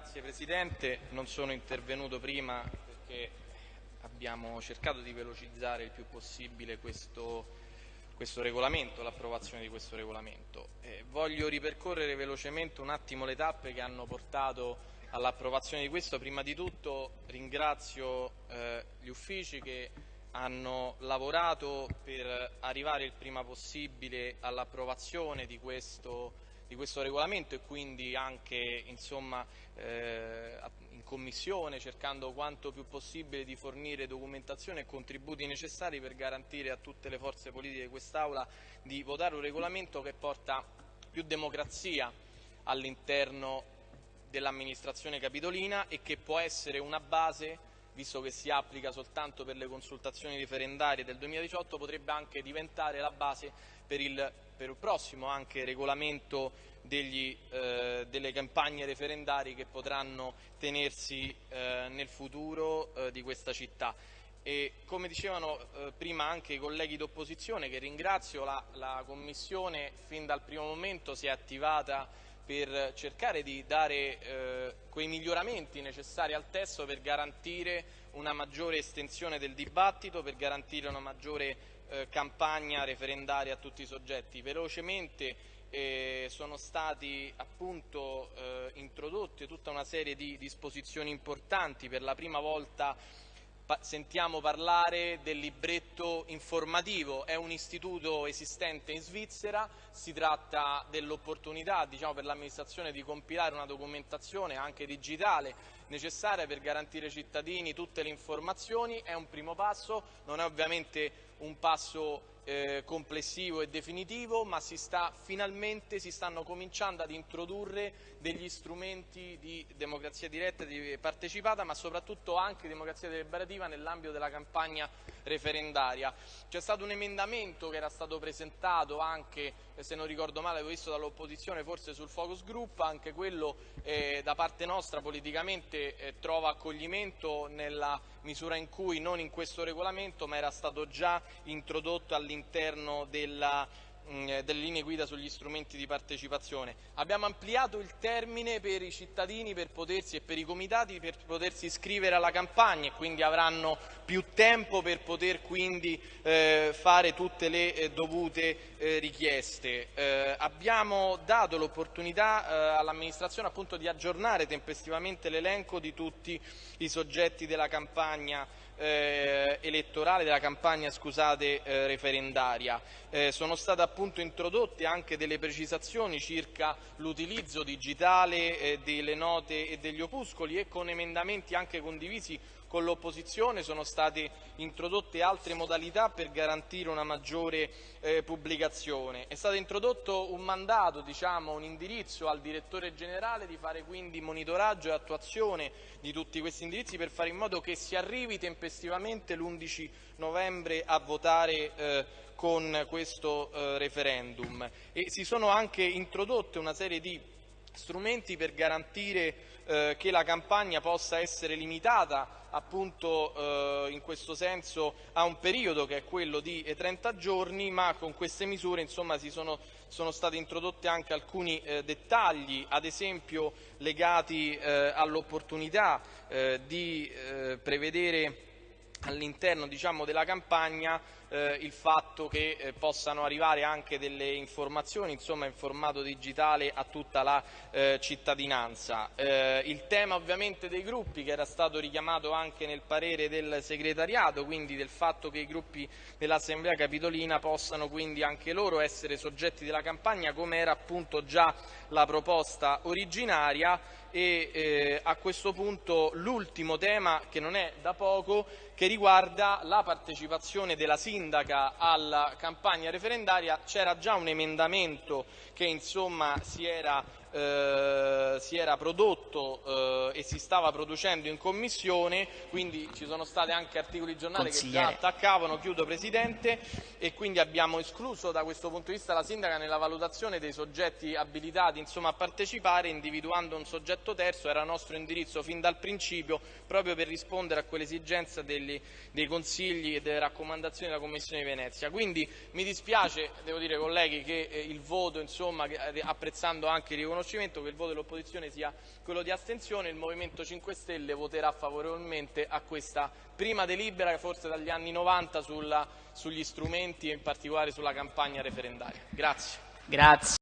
Grazie Presidente, non sono intervenuto prima perché abbiamo cercato di velocizzare il più possibile questo, questo regolamento, l'approvazione di questo regolamento. Eh, voglio ripercorrere velocemente un attimo le tappe che hanno portato all'approvazione di questo. Prima di tutto ringrazio eh, gli uffici che hanno lavorato per arrivare il prima possibile all'approvazione di questo di questo regolamento e quindi anche insomma, eh, in commissione cercando quanto più possibile di fornire documentazione e contributi necessari per garantire a tutte le forze politiche di quest'Aula di votare un regolamento che porta più democrazia all'interno dell'amministrazione capitolina e che può essere una base visto che si applica soltanto per le consultazioni referendarie del 2018, potrebbe anche diventare la base per il, per il prossimo regolamento degli, eh, delle campagne referendarie che potranno tenersi eh, nel futuro eh, di questa città. E come dicevano eh, prima anche i colleghi d'opposizione, che ringrazio, la, la Commissione fin dal primo momento si è attivata per cercare di dare eh, quei miglioramenti necessari al testo per garantire una maggiore estensione del dibattito, per garantire una maggiore eh, campagna referendaria a tutti i soggetti. Velocemente eh, sono stati appunto eh, introdotte tutta una serie di disposizioni importanti, per la prima volta sentiamo parlare del libretto informativo, è un istituto esistente in Svizzera, si tratta dell'opportunità diciamo, per l'amministrazione di compilare una documentazione anche digitale necessaria per garantire ai cittadini tutte le informazioni, è un primo passo, non è ovviamente un passo eh, complessivo e definitivo, ma si sta, finalmente si stanno cominciando ad introdurre degli strumenti di democrazia diretta e partecipata, ma soprattutto anche democrazia deliberativa nell'ambito della campagna referendaria. C'è stato un emendamento che era stato presentato anche, eh, se non ricordo male, avevo visto dall'opposizione, forse sul focus group, anche quello eh, da parte nostra politicamente eh, trova accoglimento nella misura in cui non in questo regolamento, ma era stato già introdotto all'interno della Mm, eh, delle linee guida sugli strumenti di partecipazione. Abbiamo ampliato il termine per i cittadini per potersi, e per i comitati per potersi iscrivere alla campagna e quindi avranno più tempo per poter quindi eh, fare tutte le eh, dovute eh, richieste. Eh, abbiamo dato l'opportunità eh, all'amministrazione appunto di aggiornare tempestivamente l'elenco di tutti i soggetti della campagna elettorale, della campagna scusate, referendaria. Sono state appunto introdotte anche delle precisazioni circa l'utilizzo digitale eh, delle note e degli opuscoli e con emendamenti anche condivisi con l'opposizione sono state introdotte altre modalità per garantire una maggiore eh, pubblicazione. È stato introdotto un mandato, diciamo, un indirizzo al direttore generale di fare quindi monitoraggio e attuazione di tutti questi indirizzi per fare in modo che si arrivi tempestivamente l'11 novembre a votare eh, con questo eh, referendum. E si sono anche introdotte una serie di strumenti per garantire eh, che la campagna possa essere limitata appunto eh, in questo senso a un periodo che è quello di 30 giorni, ma con queste misure insomma, sono, sono, stati introdotti anche alcuni eh, dettagli, ad esempio legati eh, all'opportunità eh, di eh, prevedere all'interno diciamo, della campagna eh, il fatto che eh, possano arrivare anche delle informazioni insomma, in formato digitale a tutta la eh, cittadinanza. Eh, il tema ovviamente dei gruppi che era stato richiamato anche nel parere del segretariato, quindi del fatto che i gruppi dell'Assemblea Capitolina possano quindi anche loro essere soggetti della campagna come era appunto già la proposta originaria e eh, a questo punto l'ultimo tema che non è da poco che riguarda la partecipazione della sindaca alla campagna referendaria c'era già un emendamento che insomma si era eh, si era prodotto eh, e si stava producendo in commissione, quindi ci sono stati anche articoli di giornale che già attaccavano, chiudo Presidente, e quindi abbiamo escluso da questo punto di vista la Sindaca nella valutazione dei soggetti abilitati insomma, a partecipare, individuando un soggetto terzo, era nostro indirizzo fin dal principio, proprio per rispondere a quell'esigenza dei consigli e delle raccomandazioni della Commissione di Venezia. Quindi mi dispiace, devo dire colleghi, che eh, il voto, insomma, eh, apprezzando anche i riconoscimenti, riconoscimento che il voto dell'opposizione sia quello di astensione, il Movimento 5 Stelle voterà favorevolmente a questa prima delibera, forse dagli anni 90, sulla, sugli strumenti e in particolare sulla campagna referendaria. Grazie. Grazie.